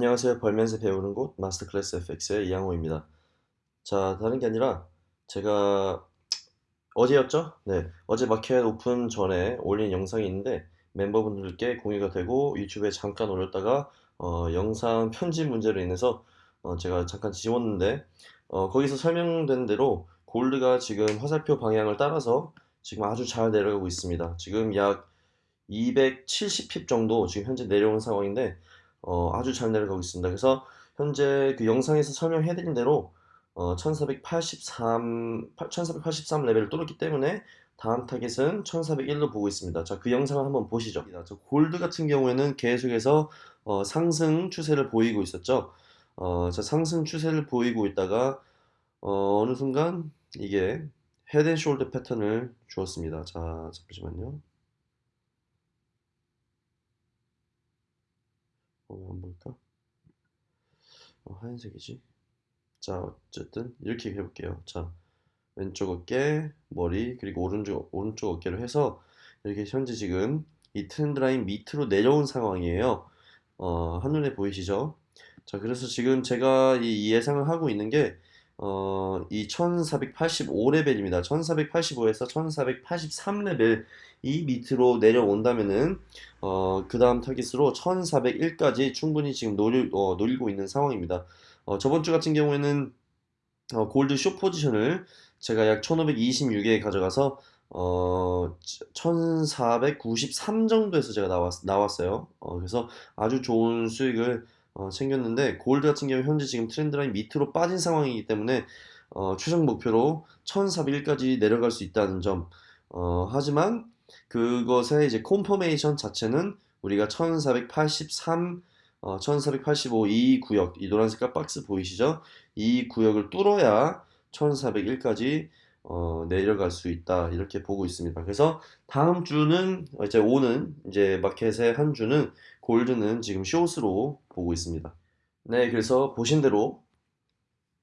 안녕하세요. 벌면서 배우는 곳 마스터클래스 FX의 이양호입니다. 자, 다른 게 아니라 제가 어제였죠? 네, 어제 마켓 오픈 전에 올린 영상이 있는데 멤버분들께 공유가 되고 유튜브에 잠깐 올렸다가 어, 영상 편집 문제로 인해서 어, 제가 잠깐 지웠는데 어, 거기서 설명된 대로 골드가 지금 화살표 방향을 따라서 지금 아주 잘 내려가고 있습니다. 지금 약 270 pip 정도 지금 현재 내려온 상황인데 어, 아주 잘 내려가고 있습니다. 그래서 현재 그 영상에서 설명해드린 대로 어, 1483, 1483 레벨을 뚫었기 때문에 다음 타겟은 1401로 보고 있습니다. 자, 그 영상을 한번 보시죠. 저 골드 같은 경우에는 계속해서 어, 상승 추세를 보이고 있었죠. 어, 자, 상승 추세를 보이고 있다가 어, 어느 순간 이게 헤드앤숄더 패턴을 주었습니다. 자, 잠시만요. 어, 한번 볼까? 어, 하얀색이지? 자, 어쨌든 이렇게 해볼게요. 자, 왼쪽 어깨, 머리, 그리고 오른쪽, 오른쪽 어깨를 해서 이렇게 현재 지금 이 트렌드 라인 밑으로 내려온 상황이에요. 어, 한눈에 보이시죠? 자, 그래서 지금 제가 이 예상을 하고 있는 게 어, 이 1485레벨입니다. 1485에서 1483레벨 이 밑으로 내려온다면은 어, 그 다음 타깃으로 1401까지 충분히 지금 노리, 어, 노리고 있는 상황입니다. 어, 저번 주 같은 경우에는 어, 골드 쇼 포지션을 제가 약 1526에 가져가서 어, 1493 정도에서 제가 나왔, 나왔어요. 어, 그래서 아주 좋은 수익을 어, 챙겼는데 골드 같은 경우 현재 지금 trend line 밑으로 빠진 상황이기 때문에 어, 최종 목표로 1401까지 내려갈 수 있다는 점 어, 하지만 그것의 이제 confirmation 자체는 우리가 1483 어, 1485 이 구역 이 노란 색깔 박스 보이시죠? 이 구역을 뚫어야 1401까지 어, 내려갈 수 있다 이렇게 보고 있습니다. 그래서 다음 주는 이제 오는 이제 마켓의 한 주는 gold는 지금 숏으로 보고 있습니다. 네, 그래서 보신 대로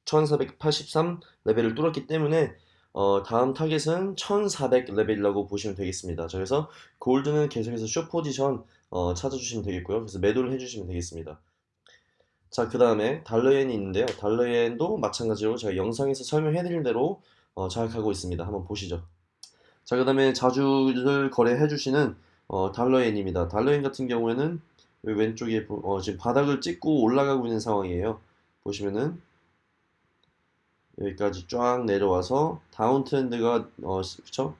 1483 레벨을 뚫었기 때문에 어, 다음 타겟은 1400 레벨이라고 보시면 되겠습니다. 그래서 gold는 계속해서 short position 어, 찾아주시면 되겠고요. 그래서 매도를 해주시면 되겠습니다. 자, 그 다음에 달러엔이 있는데요. 달러엔도 마찬가지로 제가 영상에서 설명해드린 대로 어, 잘 가고 있습니다. 한번 보시죠. 자, 그 다음에 자주를 거래해주시는 어, 달러엔입니다. 달러엔 같은 경우에는 왼쪽에 어, 지금 바닥을 찍고 올라가고 있는 상황이에요. 보시면은 여기까지 쫙 내려와서 다운 트렌드가 어, 그쵸?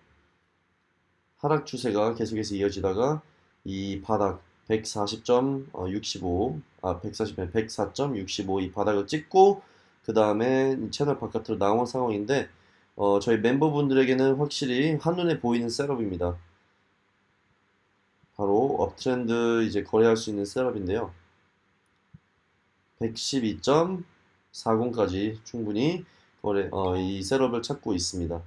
하락 추세가 계속해서 이어지다가 이 바닥 140.65, 아 140, 104.65 이 바닥을 찍고 그 다음에 채널 바깥으로 나온 상황인데 어, 저희 멤버분들에게는 확실히 한눈에 보이는 setup입니다. 바로 uptrend 이제 거래할 수 있는 setup인데요. 112.40까지 충분히 거래 어, 이 setup을 찾고 있습니다.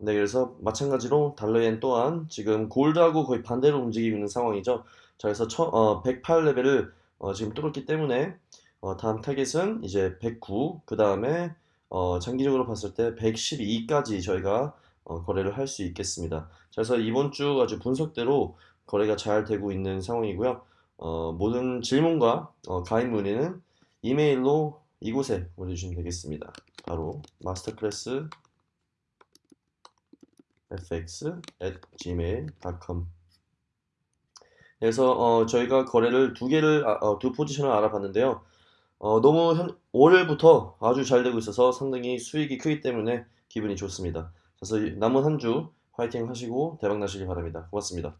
네, 그래서 마찬가지로 달러엔 또한 지금 gold하고 거의 반대로 움직이고 있는 상황이죠. 자, 그래서 처, 어, 108레벨을 어, 지금 뚫었기 때문에 어, 다음 타겟은 이제 109, 그 다음에 어, 장기적으로 봤을 때 112까지 저희가 어, 거래를 할 수 있겠습니다. 자, 그래서 이번 주 아주 분석대로 거래가 잘 되고 있는 상황이고요. 어, 모든 질문과 어, 가입 문의는 이메일로 이곳에 보내주시면 되겠습니다. 바로 마스터클래스 fx at gmail.com 그래서 어, 저희가 거래를 두 개를 아, 어, 두 포지션을 알아봤는데요. 어, 너무 현, 올해부터 아주 잘 되고 있어서 상당히 수익이 크기 때문에 기분이 좋습니다. 그래서 남은 한 주 화이팅 하시고 대박 나시길 바랍니다. 고맙습니다.